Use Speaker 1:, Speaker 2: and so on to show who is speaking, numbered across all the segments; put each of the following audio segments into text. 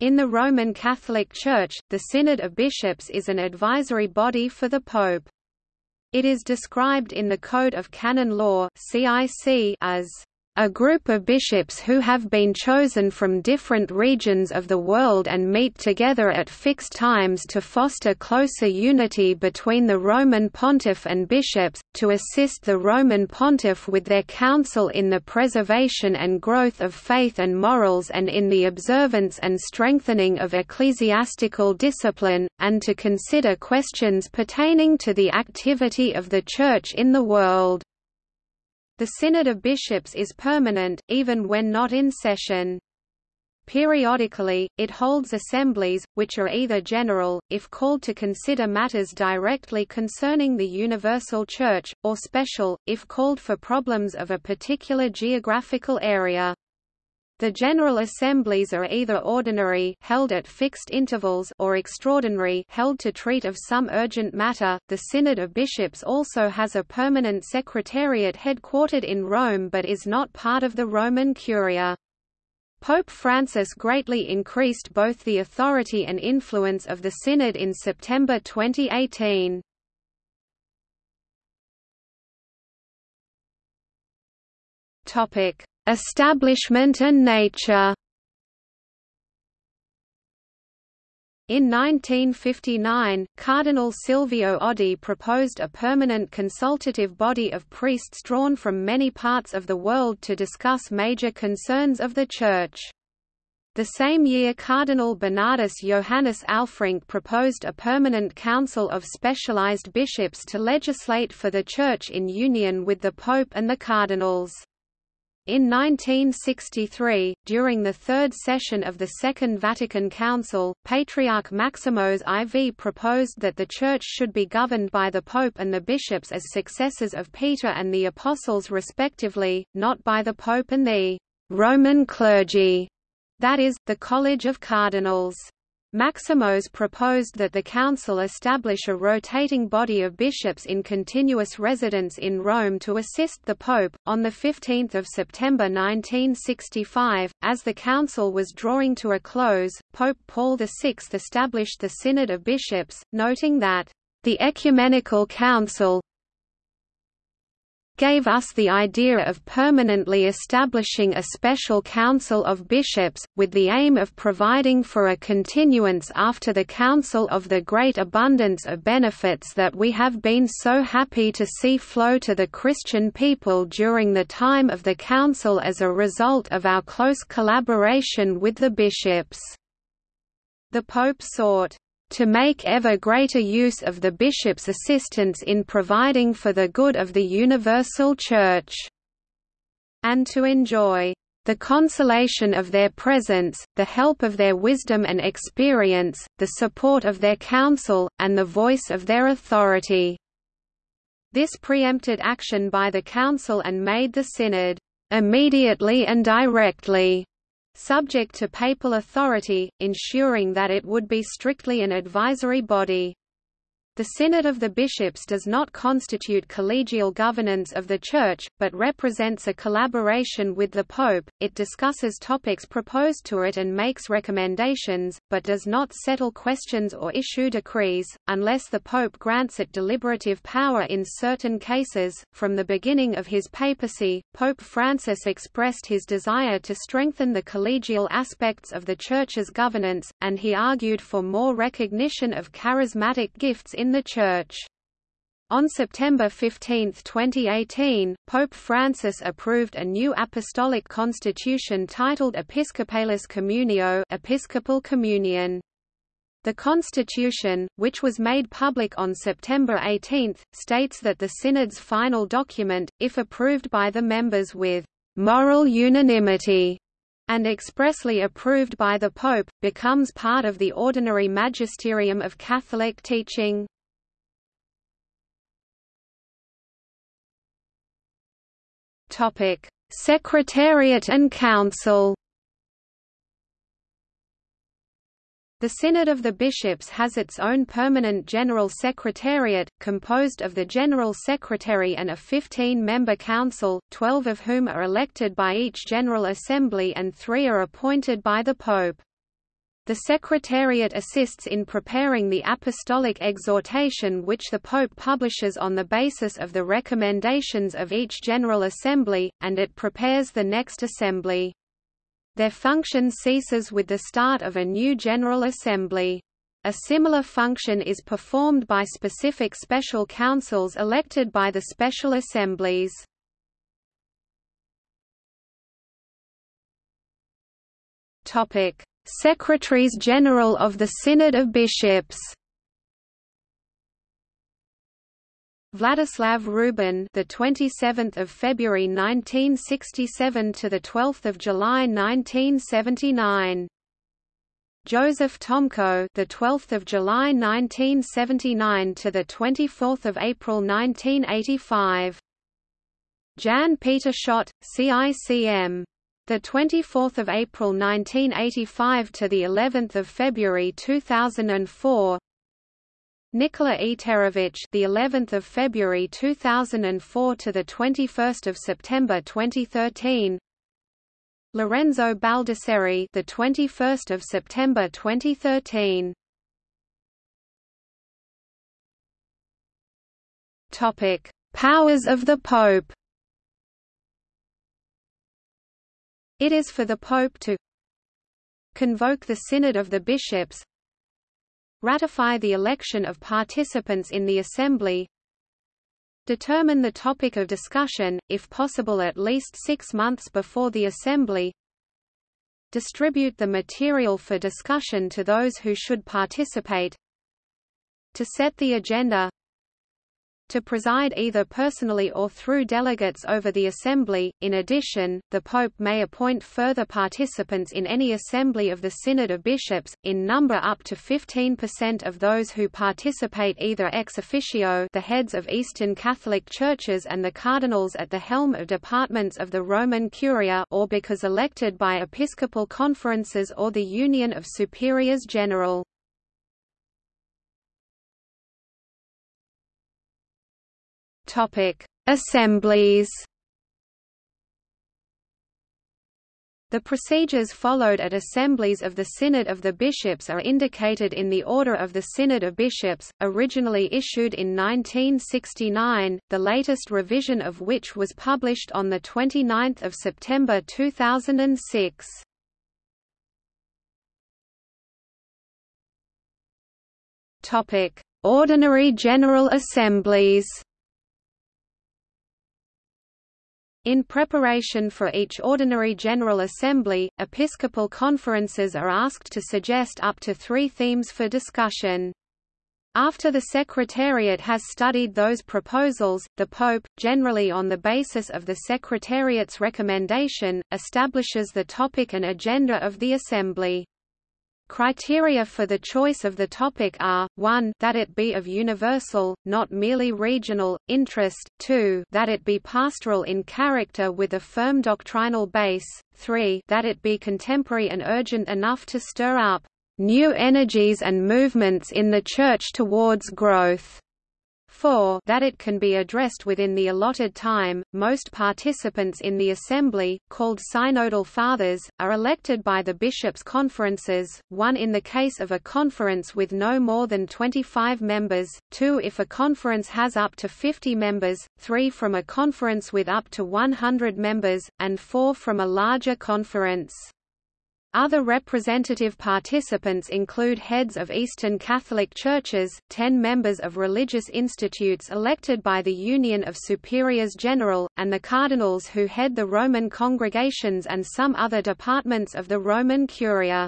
Speaker 1: In the Roman Catholic Church, the Synod of Bishops is an advisory body for the Pope. It is described in the Code of Canon Law as a group of bishops who have been chosen from different regions of the world and meet together at fixed times to foster closer unity between the Roman pontiff and bishops, to assist the Roman pontiff with their counsel in the preservation and growth of faith and morals and in the observance and strengthening of ecclesiastical discipline, and to consider questions pertaining to the activity of the Church in the world. The Synod of Bishops is permanent, even when not in session. Periodically, it holds assemblies, which are either general, if called to consider matters directly concerning the universal Church, or special, if called for problems of a particular geographical area. The General Assemblies are either ordinary held at fixed intervals or extraordinary held to treat of some urgent matter. The Synod of Bishops also has a permanent secretariat headquartered in Rome but is not part of the Roman Curia. Pope Francis greatly increased both the authority and influence of the Synod in September 2018. Topic: Establishment and nature In 1959, Cardinal Silvio Oddi proposed a permanent consultative body of priests drawn from many parts of the world to discuss major concerns of the Church. The same year Cardinal Bernardus Johannes Alfrink proposed a permanent council of specialized bishops to legislate for the Church in union with the Pope and the cardinals. In 1963, during the third session of the Second Vatican Council, Patriarch Maximos IV proposed that the Church should be governed by the Pope and the bishops as successors of Peter and the Apostles respectively, not by the Pope and the «Roman clergy», that is, the College of Cardinals. Maximos proposed that the council establish a rotating body of bishops in continuous residence in Rome to assist the pope. On the 15th of September 1965, as the council was drawing to a close, Pope Paul VI established the Synod of Bishops, noting that the ecumenical council, gave us the idea of permanently establishing a special council of bishops, with the aim of providing for a continuance after the council of the great abundance of benefits that we have been so happy to see flow to the Christian people during the time of the council as a result of our close collaboration with the bishops. The Pope sought to make ever greater use of the bishop's assistance in providing for the good of the universal Church, and to enjoy the consolation of their presence, the help of their wisdom and experience, the support of their counsel, and the voice of their authority." This preempted action by the Council and made the Synod, "...immediately and directly," subject to papal authority, ensuring that it would be strictly an advisory body. The Synod of the Bishops does not constitute collegial governance of the Church, but represents a collaboration with the Pope. It discusses topics proposed to it and makes recommendations, but does not settle questions or issue decrees, unless the Pope grants it deliberative power in certain cases. From the beginning of his papacy, Pope Francis expressed his desire to strengthen the collegial aspects of the Church's governance, and he argued for more recognition of charismatic gifts in the Church. On September 15, 2018, Pope Francis approved a new apostolic constitution titled Episcopalis Communio Episcopal Communion. The constitution, which was made public on September 18, states that the Synod's final document, if approved by the members with «moral unanimity», and expressly approved by the Pope, becomes part of the ordinary magisterium of Catholic teaching. Secretariat and Council. The Synod of the Bishops has its own permanent General Secretariat, composed of the General Secretary and a 15-member council, 12 of whom are elected by each General Assembly and three are appointed by the Pope. The Secretariat assists in preparing the apostolic exhortation which the Pope publishes on the basis of the recommendations of each General Assembly, and it prepares the next Assembly. Their function ceases with the start of a new General Assembly. A similar function is performed by specific special councils elected by the special assemblies. Secretaries General of the Synod of Bishops. Vladislav Rubin, the 27th of February 1967 to the 12th of July 1979. Joseph Tomko, the 12th of July 1979 to the 24th of April 1985. Jan Pieter Schotte, CICM the 24th of April 1985 to the 11th of February 2004 Nikola Eterović the 11th of February 2004 to the 21st of September 2013 Lorenzo Baldisseri the 21st of September 2013 Topic Powers of the Pope. It is for the Pope to convoke the Synod of the Bishops ratify the election of participants in the Assembly determine the topic of discussion, if possible at least six months before the Assembly distribute the material for discussion to those who should participate to set the agenda to preside either personally or through delegates over the assembly. In addition, the pope may appoint further participants in any assembly of the Synod of Bishops, in number up to 15% of those who participate either ex officio, the heads of Eastern Catholic churches and the cardinals at the helm of departments of the Roman Curia, or because elected by episcopal conferences or the Union of Superiors General. Topic: Assemblies. The procedures followed at assemblies of the Synod of the Bishops are indicated in the Order of the Synod of Bishops, originally issued in 1969, the latest revision of which was published on 29 September 2006. Ordinary General Assemblies In preparation for each ordinary General Assembly, episcopal conferences are asked to suggest up to three themes for discussion. After the Secretariat has studied those proposals, the Pope, generally on the basis of the Secretariat's recommendation, establishes the topic and agenda of the Assembly. Criteria for the choice of the topic are, 1 that it be of universal, not merely regional, interest, 2 that it be pastoral in character with a firm doctrinal base, 3 that it be contemporary and urgent enough to stir up new energies and movements in the Church towards growth. 4 that it can be addressed within the allotted time. Most participants in the assembly, called synodal fathers, are elected by the bishops' conferences, one in the case of a conference with no more than 25 members, two if a conference has up to 50 members, three from a conference with up to 100 members, and four from a larger conference. Other representative participants include heads of Eastern Catholic churches, ten members of religious institutes elected by the Union of Superiors General, and the cardinals who head the Roman congregations and some other departments of the Roman Curia.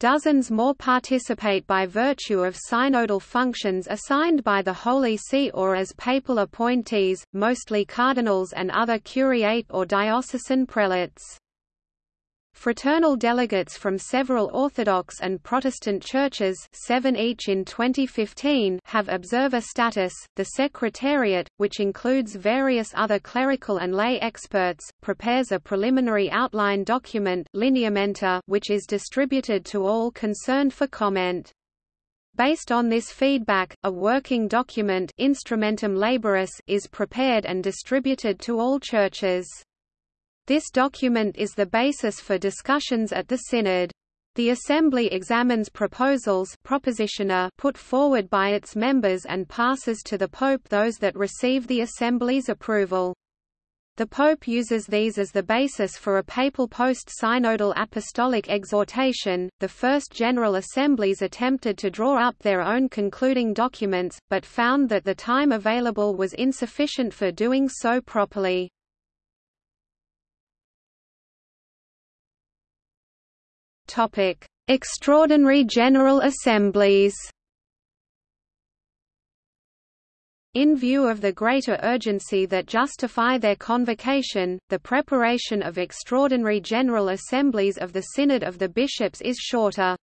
Speaker 1: Dozens more participate by virtue of synodal functions assigned by the Holy See or as papal appointees, mostly cardinals and other curiate or diocesan prelates. Fraternal delegates from several Orthodox and Protestant churches seven each in 2015 have observer status. The Secretariat, which includes various other clerical and lay experts, prepares a preliminary outline document lineamenta, which is distributed to all concerned for comment. Based on this feedback, a working document Instrumentum Laboris is prepared and distributed to all churches. This document is the basis for discussions at the Synod. The Assembly examines proposals put forward by its members and passes to the Pope those that receive the Assembly's approval. The Pope uses these as the basis for a papal post-synodal apostolic exhortation. The first General Assemblies attempted to draw up their own concluding documents, but found that the time available was insufficient for doing so properly. Topic: Extraordinary General Assemblies. In view of the greater urgency that justify their convocation, the preparation of extraordinary General Assemblies of the Synod of the Bishops is shorter.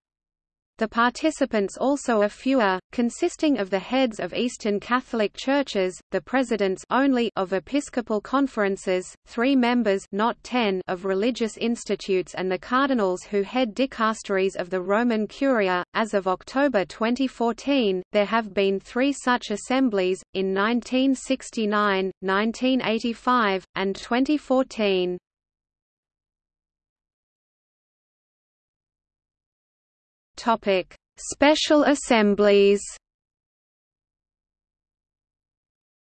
Speaker 1: The participants also are fewer, consisting of the heads of Eastern Catholic churches, the presidents only of episcopal conferences, three members not ten of religious institutes and the cardinals who head dicasteries of the Roman Curia. As of October 2014, there have been three such assemblies, in 1969, 1985, and 2014. Topic: Special Assemblies.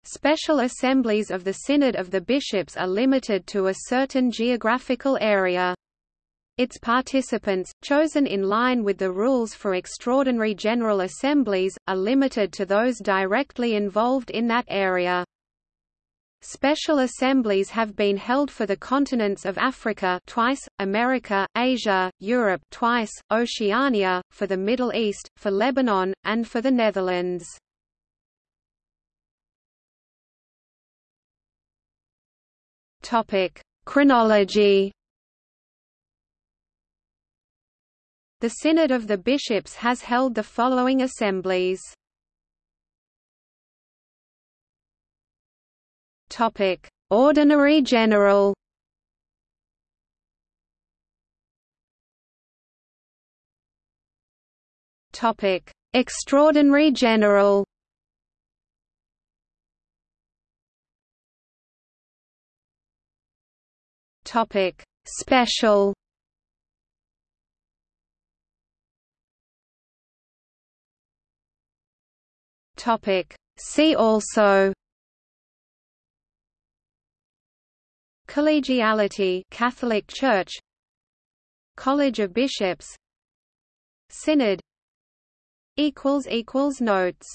Speaker 1: Special assemblies of the Synod of the Bishops are limited to a certain geographical area. Its participants, chosen in line with the rules for extraordinary general assemblies, are limited to those directly involved in that area. Special assemblies have been held for the continents of Africa twice, America, Asia, Europe twice, Oceania, for the Middle East, for Lebanon, and for the Netherlands. Topic: Chronology. The Synod of the Bishops has held the following assemblies. Topic: Ordinary General. Topic: Extraordinary General. Topic: Special. Topic: See also Collegiality Catholic Church. College of Bishops. Synod. Equals equals notes